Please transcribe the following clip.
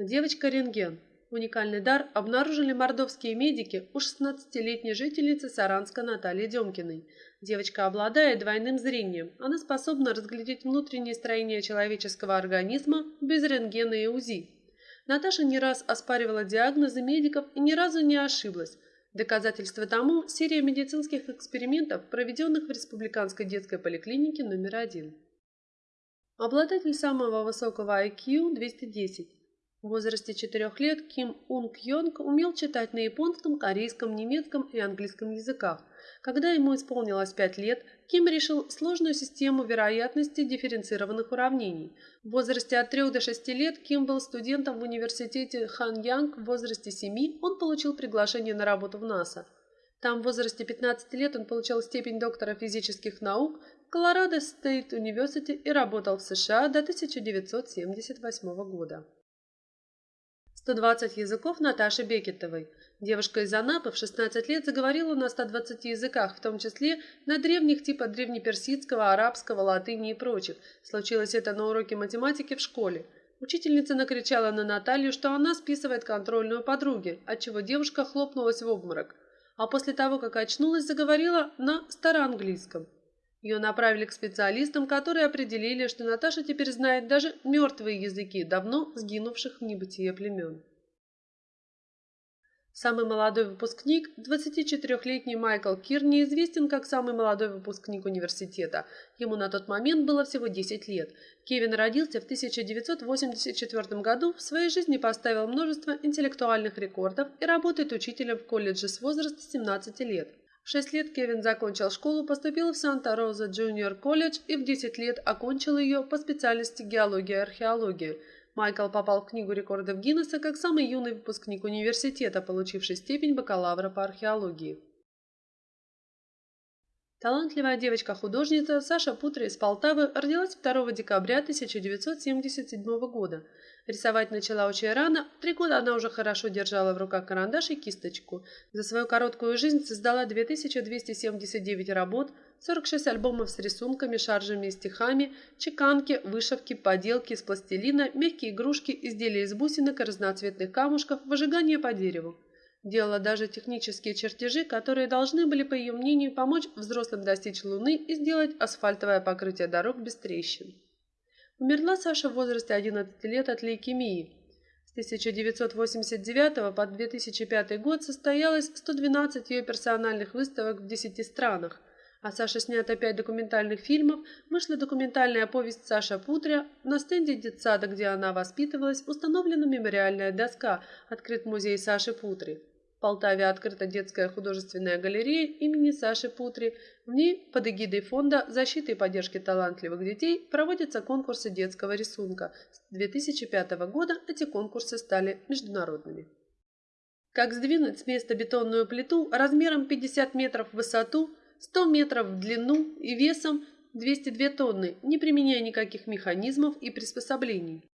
Девочка-рентген. Уникальный дар обнаружили мордовские медики у 16-летней жительницы Саранска Натальи Демкиной. Девочка обладает двойным зрением. Она способна разглядеть внутреннее строение человеческого организма без рентгена и УЗИ. Наташа не раз оспаривала диагнозы медиков и ни разу не ошиблась. Доказательство тому – серия медицинских экспериментов, проведенных в Республиканской детской поликлинике номер один. Обладатель самого высокого IQ – 210. В возрасте 4 лет Ким Унг Йонг умел читать на японском, корейском, немецком и английском языках. Когда ему исполнилось 5 лет, Ким решил сложную систему вероятности дифференцированных уравнений. В возрасте от 3 до 6 лет Ким был студентом в университете Хан Янг, в возрасте 7 он получил приглашение на работу в НАСА. Там в возрасте 15 лет он получил степень доктора физических наук в Colorado State University и работал в США до 1978 года. 120 языков Наташи Бекетовой. Девушка из Анапы в 16 лет заговорила на 120 языках, в том числе на древних типа древнеперсидского, арабского, латыни и прочих. Случилось это на уроке математики в школе. Учительница накричала на Наталью, что она списывает контрольную подруге, отчего девушка хлопнулась в обморок. А после того, как очнулась, заговорила на староанглийском. Ее направили к специалистам, которые определили, что Наташа теперь знает даже мертвые языки давно сгинувших в небытие племен. Самый молодой выпускник, 24-летний Майкл Кирни, известен как самый молодой выпускник университета. Ему на тот момент было всего 10 лет. Кевин родился в 1984 году, в своей жизни поставил множество интеллектуальных рекордов и работает учителем в колледже с возраста 17 лет. 6 лет Кевин закончил школу, поступил в Санта-Роза Джуниор колледж и в 10 лет окончил ее по специальности геология и археология. Майкл попал в Книгу рекордов Гиннесса как самый юный выпускник университета, получивший степень бакалавра по археологии. Талантливая девочка-художница Саша Путра из Полтавы родилась 2 декабря 1977 года. Рисовать начала очень рано, три года она уже хорошо держала в руках карандаш и кисточку. За свою короткую жизнь создала 2279 работ, 46 альбомов с рисунками, шаржами и стихами, чеканки, вышивки, поделки из пластилина, мягкие игрушки, изделия из бусинок и разноцветных камушков, выжигание по дереву. Делала даже технические чертежи, которые должны были, по ее мнению, помочь взрослым достичь Луны и сделать асфальтовое покрытие дорог без трещин. Умерла Саша в возрасте 11 лет от лейкемии. С 1989 по 2005 год состоялось 112 ее персональных выставок в 10 странах. А Саша снято 5 документальных фильмов, вышла документальная повесть «Саша Путря», на стенде детсада, где она воспитывалась, установлена мемориальная доска, открыт музей Саши Путри. Полтаве открыта детская художественная галерея имени Саши Путри. В ней под эгидой фонда защиты и поддержки талантливых детей проводятся конкурсы детского рисунка. С 2005 года эти конкурсы стали международными. Как сдвинуть с места бетонную плиту размером 50 метров в высоту, 100 метров в длину и весом 202 тонны, не применяя никаких механизмов и приспособлений.